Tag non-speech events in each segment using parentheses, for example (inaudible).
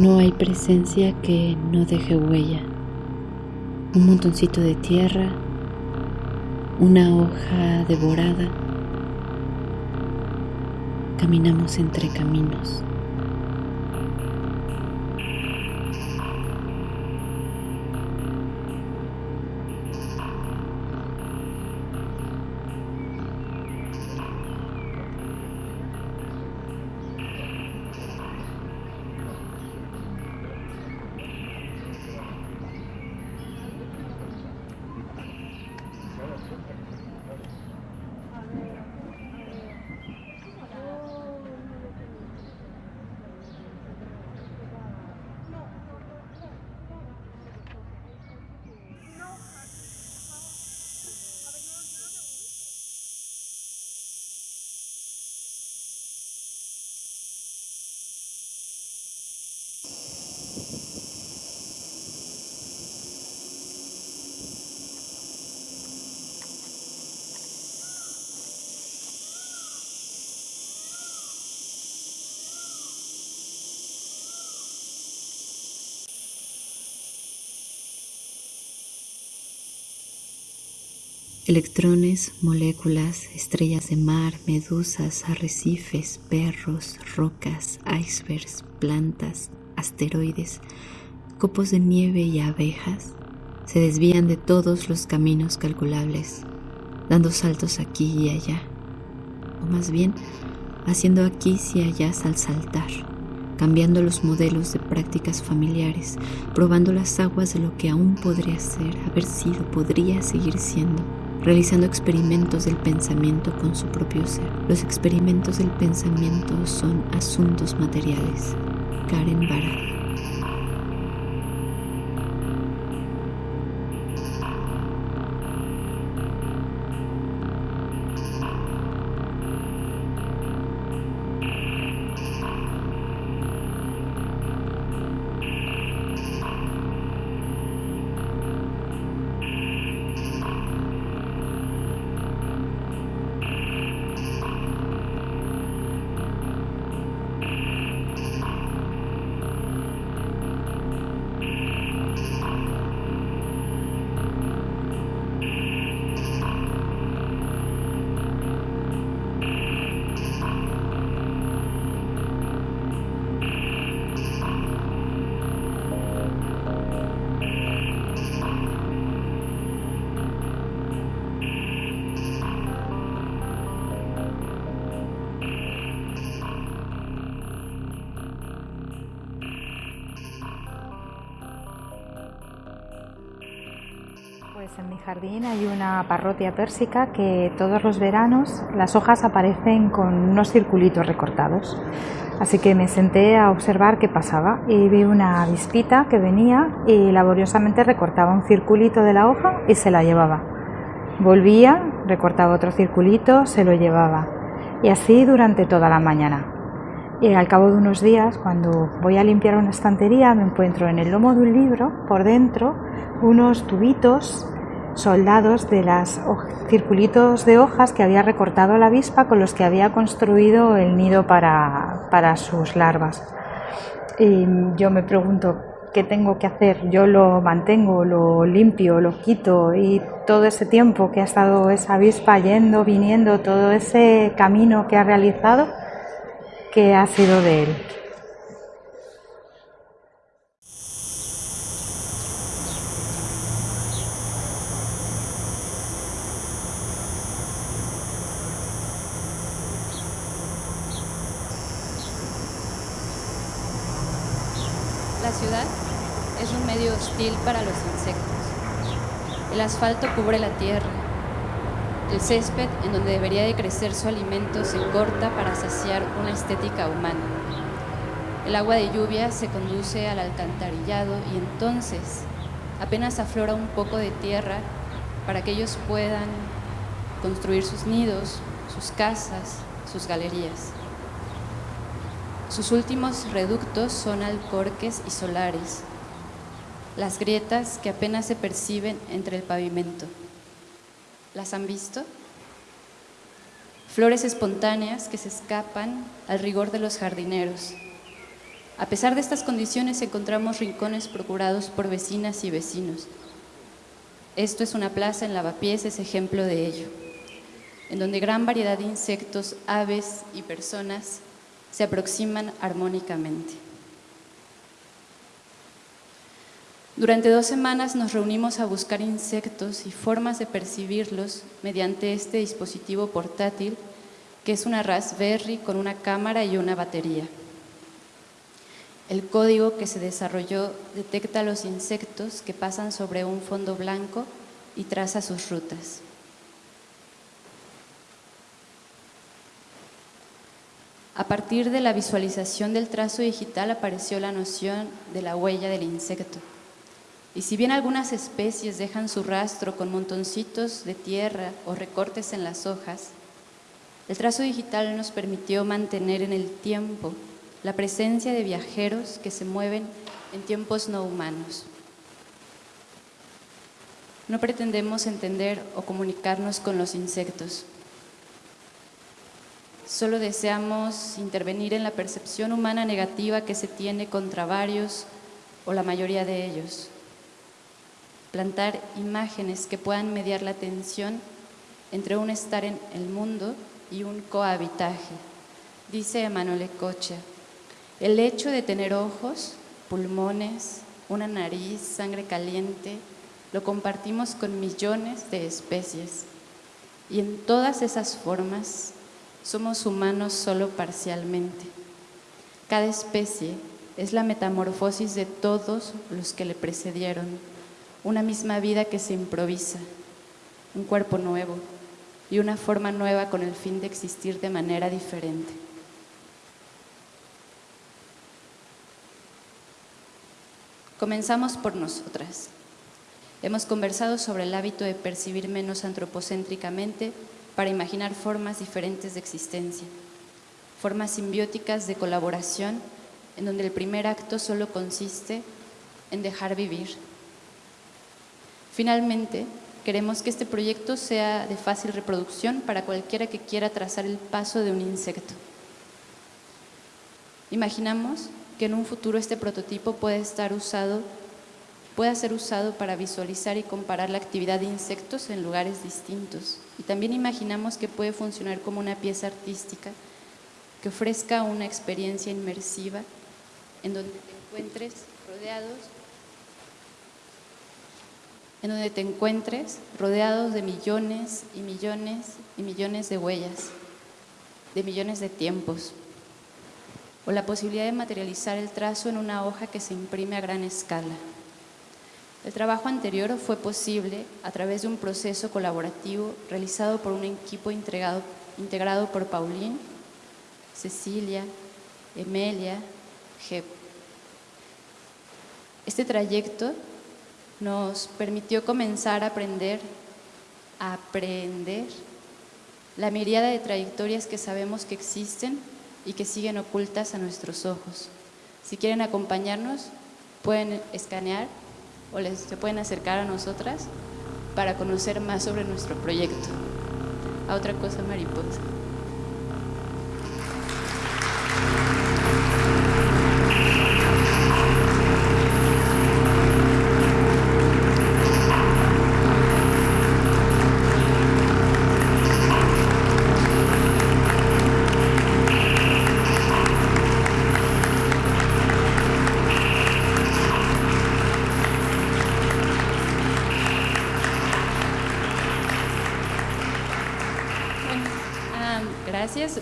No hay presencia que no deje huella. Un montoncito de tierra, una hoja devorada. Caminamos entre caminos. Electrones, moléculas, estrellas de mar, medusas, arrecifes, perros, rocas, icebergs, plantas, asteroides, copos de nieve y abejas. Se desvían de todos los caminos calculables, dando saltos aquí y allá, o más bien haciendo aquí y allá al saltar, cambiando los modelos de prácticas familiares, probando las aguas de lo que aún podría ser, haber sido, podría seguir siendo realizando experimentos del pensamiento con su propio ser. Los experimentos del pensamiento son asuntos materiales. Karen Barat. En mi jardín hay una parrotia pérsica que todos los veranos las hojas aparecen con unos circulitos recortados. Así que me senté a observar qué pasaba y vi una avispita que venía y laboriosamente recortaba un circulito de la hoja y se la llevaba. Volvía, recortaba otro circulito, se lo llevaba. Y así durante toda la mañana. Y al cabo de unos días, cuando voy a limpiar una estantería, me encuentro en el lomo de un libro, por dentro, unos tubitos soldados de los circulitos de hojas que había recortado la avispa con los que había construido el nido para, para sus larvas. Y yo me pregunto, ¿qué tengo que hacer? Yo lo mantengo, lo limpio, lo quito y todo ese tiempo que ha estado esa avispa yendo, viniendo, todo ese camino que ha realizado, ¿qué ha sido de él? La ciudad es un medio hostil para los insectos. El asfalto cubre la tierra. El césped, en donde debería de crecer su alimento, se corta para saciar una estética humana. El agua de lluvia se conduce al alcantarillado y entonces apenas aflora un poco de tierra para que ellos puedan construir sus nidos, sus casas, sus galerías. Sus últimos reductos son alcorques y solares, las grietas que apenas se perciben entre el pavimento. ¿Las han visto? Flores espontáneas que se escapan al rigor de los jardineros. A pesar de estas condiciones encontramos rincones procurados por vecinas y vecinos. Esto es una plaza en Lavapiés, es ejemplo de ello, en donde gran variedad de insectos, aves y personas se aproximan armónicamente. Durante dos semanas nos reunimos a buscar insectos y formas de percibirlos mediante este dispositivo portátil que es una Raspberry con una cámara y una batería. El código que se desarrolló detecta los insectos que pasan sobre un fondo blanco y traza sus rutas. A partir de la visualización del trazo digital apareció la noción de la huella del insecto. Y si bien algunas especies dejan su rastro con montoncitos de tierra o recortes en las hojas, el trazo digital nos permitió mantener en el tiempo la presencia de viajeros que se mueven en tiempos no humanos. No pretendemos entender o comunicarnos con los insectos. Solo deseamos intervenir en la percepción humana negativa que se tiene contra varios o la mayoría de ellos. Plantar imágenes que puedan mediar la tensión entre un estar en el mundo y un cohabitaje, dice Emanuele Cocha. El hecho de tener ojos, pulmones, una nariz, sangre caliente, lo compartimos con millones de especies. Y en todas esas formas somos humanos solo parcialmente. Cada especie es la metamorfosis de todos los que le precedieron, una misma vida que se improvisa, un cuerpo nuevo y una forma nueva con el fin de existir de manera diferente. Comenzamos por nosotras. Hemos conversado sobre el hábito de percibir menos antropocéntricamente para imaginar formas diferentes de existencia, formas simbióticas de colaboración en donde el primer acto solo consiste en dejar vivir. Finalmente, queremos que este proyecto sea de fácil reproducción para cualquiera que quiera trazar el paso de un insecto. Imaginamos que en un futuro este prototipo puede estar usado, pueda ser usado para visualizar y comparar la actividad de insectos en lugares distintos. Y también imaginamos que puede funcionar como una pieza artística que ofrezca una experiencia inmersiva en donde te encuentres rodeados en donde te encuentres rodeados de millones y millones y millones de huellas, de millones de tiempos, o la posibilidad de materializar el trazo en una hoja que se imprime a gran escala. El trabajo anterior fue posible a través de un proceso colaborativo realizado por un equipo integrado, integrado por Pauline, Cecilia, Emelia, Jep. Este trayecto nos permitió comenzar a aprender, a aprender la mirada de trayectorias que sabemos que existen y que siguen ocultas a nuestros ojos. Si quieren acompañarnos, pueden escanear o les, se pueden acercar a nosotras para conocer más sobre nuestro proyecto. A otra cosa mariposa.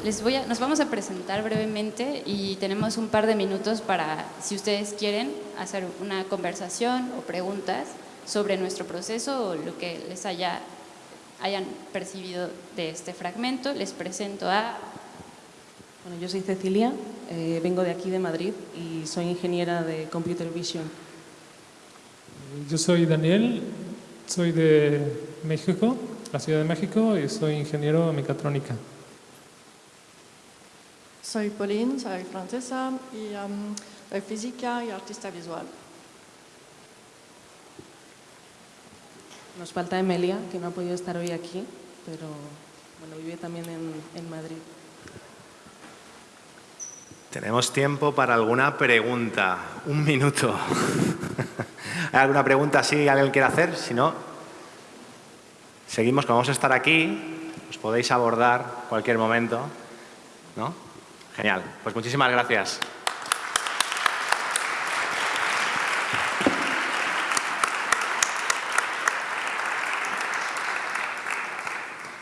Les voy a, nos vamos a presentar brevemente y tenemos un par de minutos para, si ustedes quieren, hacer una conversación o preguntas sobre nuestro proceso o lo que les haya, hayan percibido de este fragmento. Les presento a... Bueno, yo soy Cecilia, eh, vengo de aquí de Madrid y soy ingeniera de Computer Vision. Yo soy Daniel, soy de México, la Ciudad de México, y soy ingeniero de mecatrónica. Soy Pauline, soy francesa y um, soy física y artista visual. Nos falta Emilia, que no ha podido estar hoy aquí, pero bueno, vive también en, en Madrid. Tenemos tiempo para alguna pregunta. Un minuto. (laughs) ¿Hay alguna pregunta si alguien quiere hacer? Si no, seguimos, como vamos a estar aquí, os podéis abordar cualquier momento. ¿No? Genial. Pues muchísimas gracias.